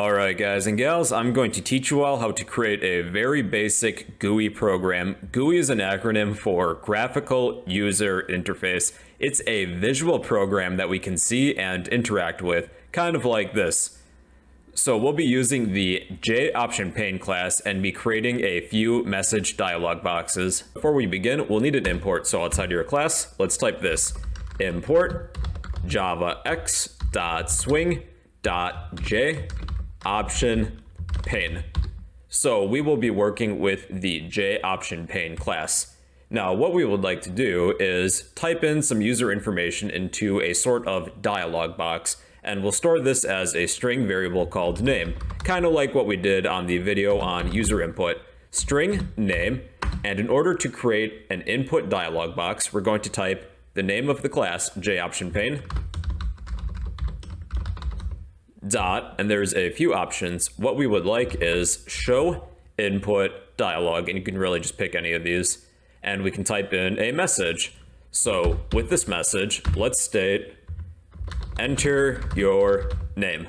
Alright guys and gals, I'm going to teach you all how to create a very basic GUI program. GUI is an acronym for Graphical User Interface. It's a visual program that we can see and interact with, kind of like this. So we'll be using the JOptionPane class and be creating a few message dialog boxes. Before we begin, we'll need an import. So outside your class, let's type this. Import javax.swing.j option pane. So we will be working with the J option JOptionPane class. Now, what we would like to do is type in some user information into a sort of dialog box, and we'll store this as a string variable called name, kind of like what we did on the video on user input. String name, and in order to create an input dialog box, we're going to type the name of the class, JOptionPane, dot, and there's a few options. What we would like is show input dialog, and you can really just pick any of these, and we can type in a message. So with this message, let's state, enter your name.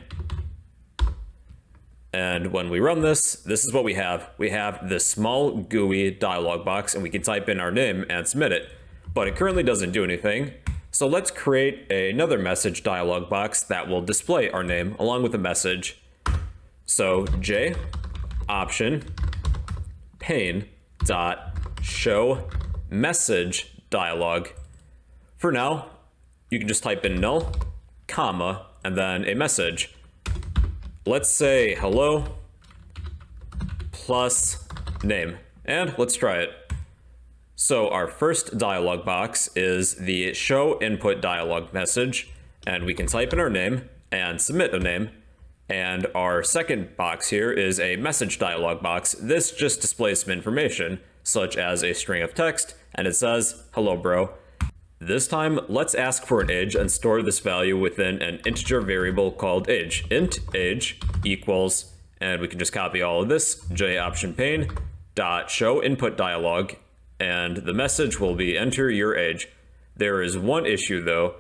And when we run this, this is what we have. We have this small GUI dialog box, and we can type in our name and submit it. But it currently doesn't do anything. So let's create another message dialog box that will display our name along with a message. So J option pane dot show message dialog. For now, you can just type in null, comma, and then a message. Let's say hello plus name. And let's try it. So our first dialog box is the show input dialog message, and we can type in our name and submit a name. And our second box here is a message dialog box. This just displays some information, such as a string of text, and it says, hello bro. This time, let's ask for an age and store this value within an integer variable called age. int age equals, and we can just copy all of this, JOptionPane, dot show input dialog and the message will be enter your age. There is one issue though.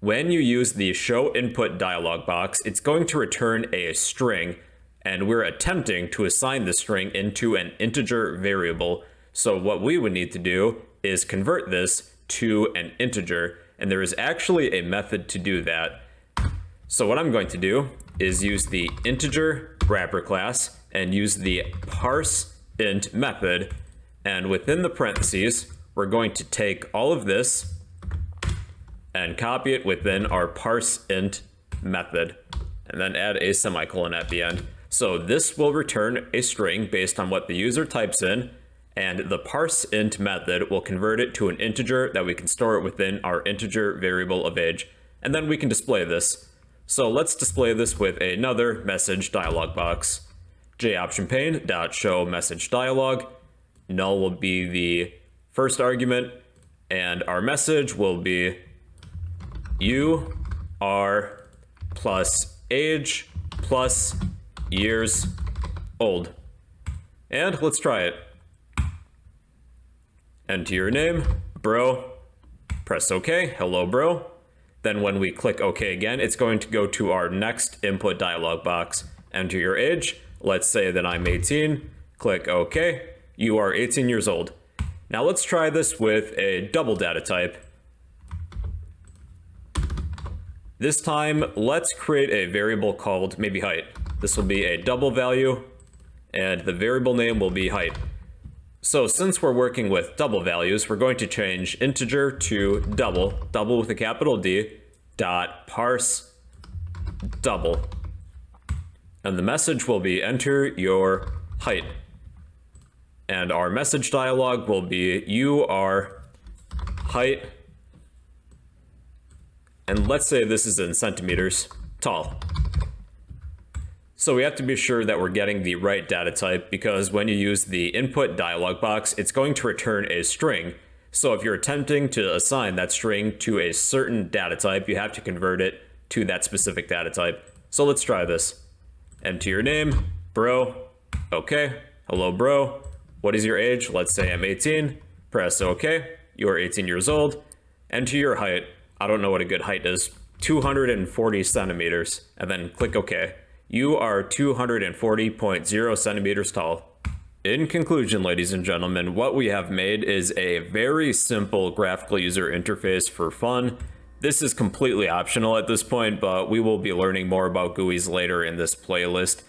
When you use the show input dialog box, it's going to return a string and we're attempting to assign the string into an integer variable. So what we would need to do is convert this to an integer and there is actually a method to do that. So what I'm going to do is use the integer wrapper class and use the parse int method and within the parentheses, we're going to take all of this and copy it within our parse int method, and then add a semicolon at the end. So this will return a string based on what the user types in, and the parse int method will convert it to an integer that we can store it within our integer variable of age, and then we can display this. So let's display this with another message dialog box. joptionpane.showMessageDialog message dialog, null will be the first argument, and our message will be you are plus age plus years old. And let's try it. Enter your name, bro. Press OK. Hello, bro. Then when we click OK again, it's going to go to our next input dialog box. Enter your age. Let's say that I'm 18. Click OK you are 18 years old. Now let's try this with a double data type. This time, let's create a variable called maybe height. This will be a double value, and the variable name will be height. So since we're working with double values, we're going to change integer to double, double with a capital D, dot parse double. And the message will be enter your height and our message dialog will be you are height and let's say this is in centimeters tall. So we have to be sure that we're getting the right data type because when you use the input dialog box, it's going to return a string. So if you're attempting to assign that string to a certain data type, you have to convert it to that specific data type. So let's try this. Enter your name, bro. Okay. Hello, bro. What is your age? Let's say I'm 18. Press OK. You are 18 years old. Enter your height. I don't know what a good height is. 240 centimeters. And then click OK. You are 240.0 centimeters tall. In conclusion, ladies and gentlemen, what we have made is a very simple graphical user interface for fun. This is completely optional at this point, but we will be learning more about GUIs later in this playlist.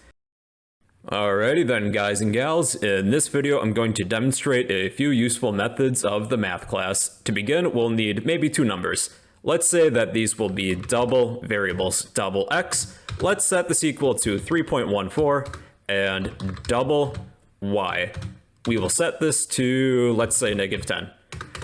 Alrighty then guys and gals, in this video I'm going to demonstrate a few useful methods of the math class. To begin, we'll need maybe two numbers. Let's say that these will be double variables, double x. Let's set this equal to 3.14 and double y. We will set this to, let's say, negative 10.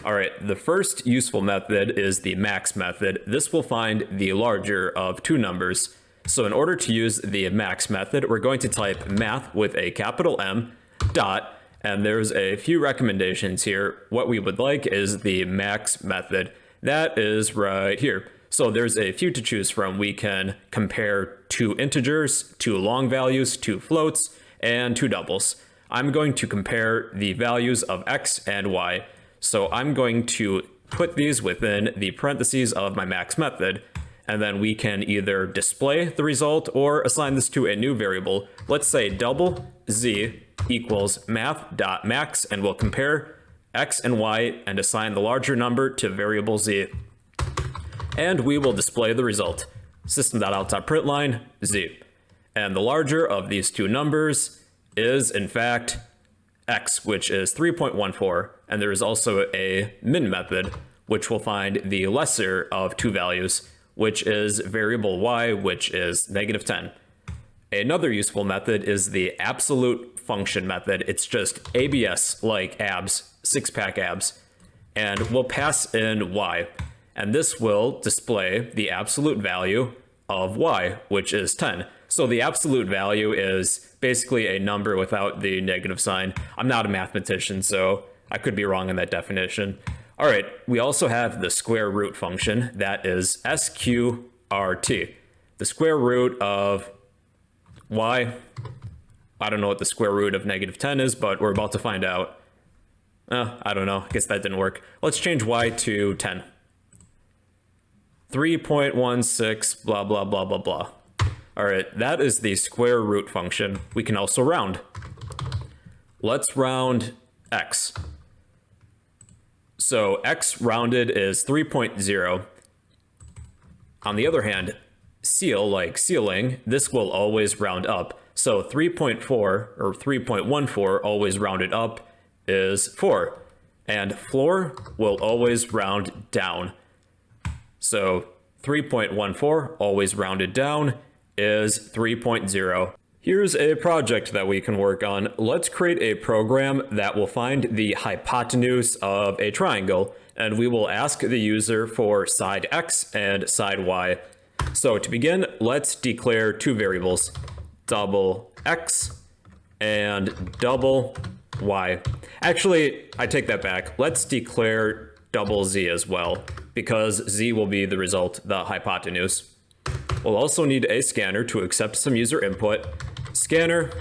All right, the first useful method is the max method. This will find the larger of two numbers. So in order to use the max method, we're going to type math with a capital M dot, and there's a few recommendations here. What we would like is the max method. That is right here. So there's a few to choose from. We can compare two integers, two long values, two floats, and two doubles. I'm going to compare the values of x and y. So I'm going to put these within the parentheses of my max method, and then we can either display the result or assign this to a new variable. Let's say double z equals math.max, and we'll compare x and y and assign the larger number to variable z. And we will display the result, system.out.println z. And the larger of these two numbers is in fact x, which is 3.14, and there is also a min method, which will find the lesser of two values, which is variable y, which is negative 10. Another useful method is the absolute function method. It's just ABS, like abs, six-pack abs, and we'll pass in y, and this will display the absolute value of y, which is 10. So the absolute value is basically a number without the negative sign. I'm not a mathematician, so I could be wrong in that definition. All right, we also have the square root function that is sqrt. The square root of y, I don't know what the square root of negative 10 is, but we're about to find out. Uh, I don't know, I guess that didn't work. Let's change y to 10. 3.16 blah blah blah blah blah. All right, that is the square root function. We can also round. Let's round x. So x rounded is 3.0. On the other hand, ceil, like ceiling, this will always round up. So 3.4 or 3.14 always rounded up is 4. And floor will always round down. So 3.14 always rounded down is 3.0. Here's a project that we can work on. Let's create a program that will find the hypotenuse of a triangle, and we will ask the user for side x and side y. So to begin, let's declare two variables, double x and double y. Actually, I take that back. Let's declare double z as well, because z will be the result, the hypotenuse. We'll also need a scanner to accept some user input. Scanner,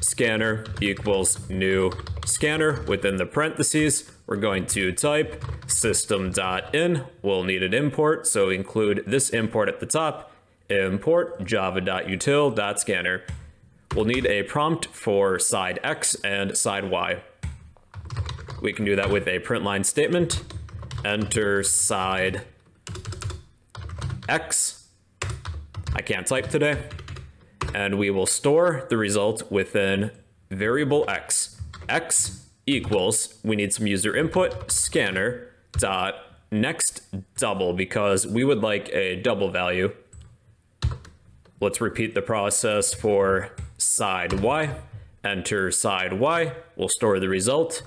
scanner equals new scanner. Within the parentheses, we're going to type system.in. We'll need an import, so include this import at the top. Import java.util.scanner. We'll need a prompt for side x and side y. We can do that with a print line statement. Enter side x I can't type today. And we will store the result within variable x. x equals, we need some user input, scanner dot next double because we would like a double value. Let's repeat the process for side y. Enter side y. We'll store the result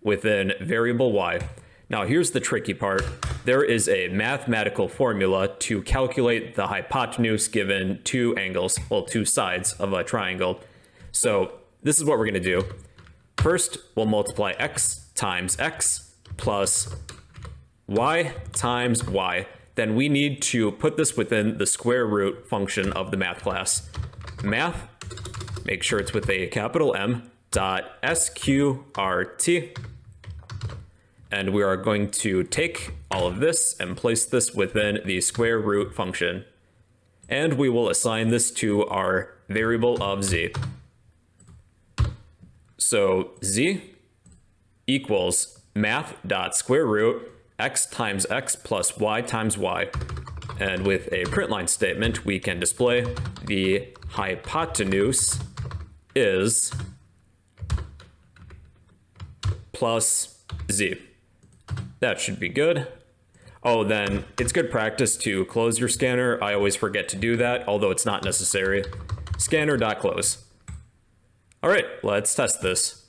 within variable y. Now here's the tricky part. There is a mathematical formula to calculate the hypotenuse given two angles, well, two sides of a triangle. So this is what we're gonna do. First, we'll multiply x times x plus y times y. Then we need to put this within the square root function of the math class. Math, make sure it's with a capital M, dot sqrt and we are going to take all of this and place this within the square root function. and we will assign this to our variable of z. So z equals math dot square root x times x plus y times y. And with a print line statement, we can display the hypotenuse is plus z. That should be good. Oh, then it's good practice to close your scanner. I always forget to do that, although it's not necessary. Scanner.close. All right, let's test this.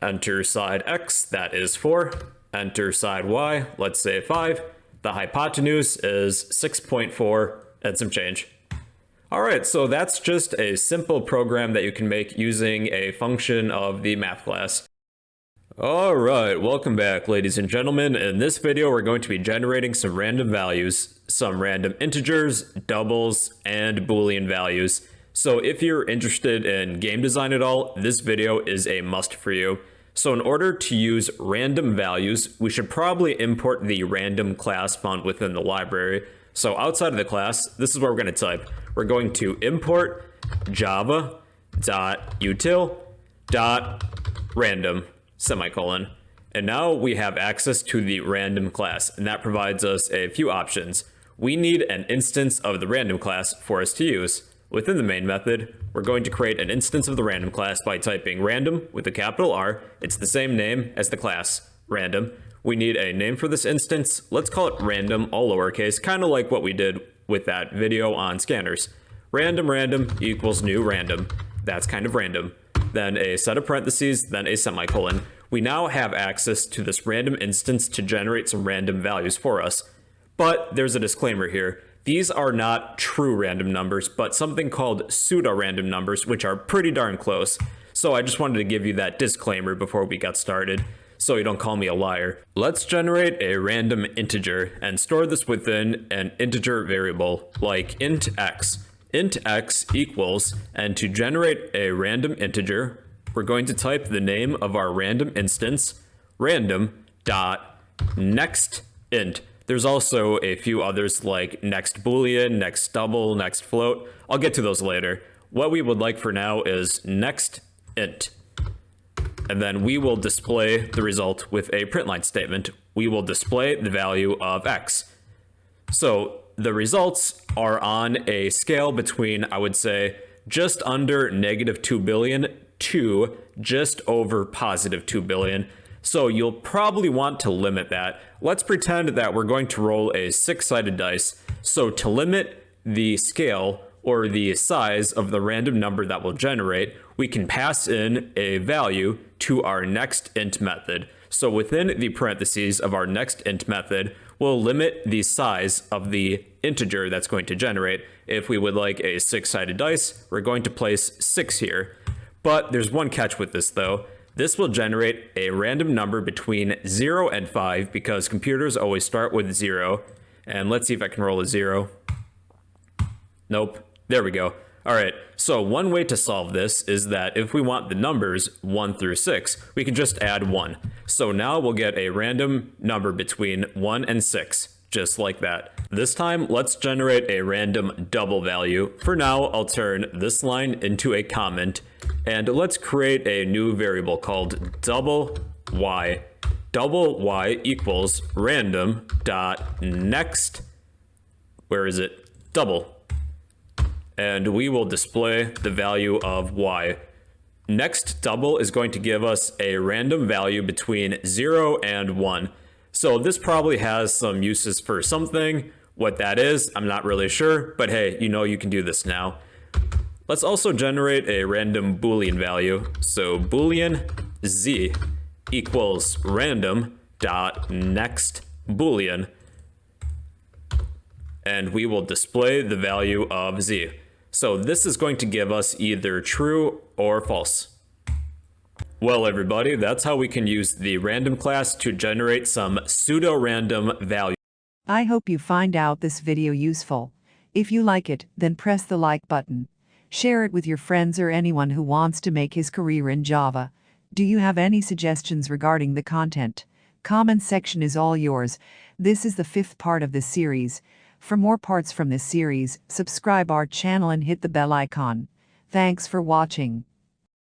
Enter side X, that is 4. Enter side Y, let's say 5. The hypotenuse is 6.4 and some change. All right, so that's just a simple program that you can make using a function of the math class. All right, welcome back, ladies and gentlemen. In this video, we're going to be generating some random values, some random integers, doubles, and boolean values. So if you're interested in game design at all, this video is a must for you. So in order to use random values, we should probably import the random class found within the library. So outside of the class, this is what we're going to type. We're going to import java.util.random semicolon. And now we have access to the random class, and that provides us a few options. We need an instance of the random class for us to use. Within the main method, we're going to create an instance of the random class by typing random with a capital R. It's the same name as the class, random. We need a name for this instance. Let's call it random, all lowercase, kind of like what we did with that video on scanners. Random random equals new random. That's kind of random then a set of parentheses, then a semicolon. We now have access to this random instance to generate some random values for us. But there's a disclaimer here. These are not true random numbers, but something called pseudo-random numbers, which are pretty darn close. So I just wanted to give you that disclaimer before we got started, so you don't call me a liar. Let's generate a random integer and store this within an integer variable, like int x int x equals, and to generate a random integer, we're going to type the name of our random instance, random dot next int. There's also a few others like next boolean, next double, next float. I'll get to those later. What we would like for now is next int. And then we will display the result with a print line statement. We will display the value of x. So the results are on a scale between, I would say, just under negative 2 billion to just over positive 2 billion. So you'll probably want to limit that. Let's pretend that we're going to roll a six-sided dice. So to limit the scale or the size of the random number that will generate, we can pass in a value to our next int method. So within the parentheses of our next int method, we'll limit the size of the integer that's going to generate. If we would like a six-sided dice, we're going to place six here. But there's one catch with this though. This will generate a random number between 0 and 5 because computers always start with 0. And let's see if I can roll a 0. Nope. There we go. All right, so one way to solve this is that if we want the numbers 1 through 6, we can just add 1. So now we'll get a random number between 1 and 6, just like that. This time, let's generate a random double value. For now, I'll turn this line into a comment, and let's create a new variable called double y. Double y equals random dot next, where is it? Double and we will display the value of y. Next double is going to give us a random value between 0 and 1. So this probably has some uses for something. What that is, I'm not really sure, but hey, you know you can do this now. Let's also generate a random boolean value. So boolean z equals random dot next boolean and we will display the value of z. So this is going to give us either true or false. Well, everybody, that's how we can use the random class to generate some pseudo-random value. I hope you find out this video useful. If you like it, then press the like button. Share it with your friends or anyone who wants to make his career in Java. Do you have any suggestions regarding the content? Comment section is all yours. This is the fifth part of this series. For more parts from this series, subscribe our channel and hit the bell icon. Thanks for watching.